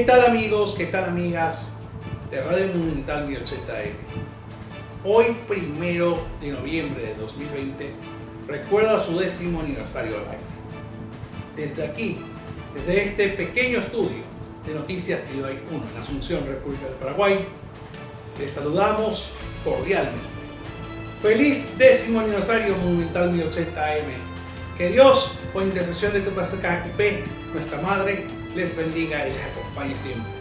tal amigos? ¿Qué tal amigas de Radio Monumental 1080M? Hoy, primero de noviembre de 2020, recuerda su décimo aniversario al aire. Desde aquí, desde este pequeño estudio de noticias que hay uno en Asunción, República del Paraguay, les saludamos cordialmente. Feliz décimo aniversario Monumental 1080 AM. Que Dios, por intercesión de tu P, nuestra Madre, less than the same.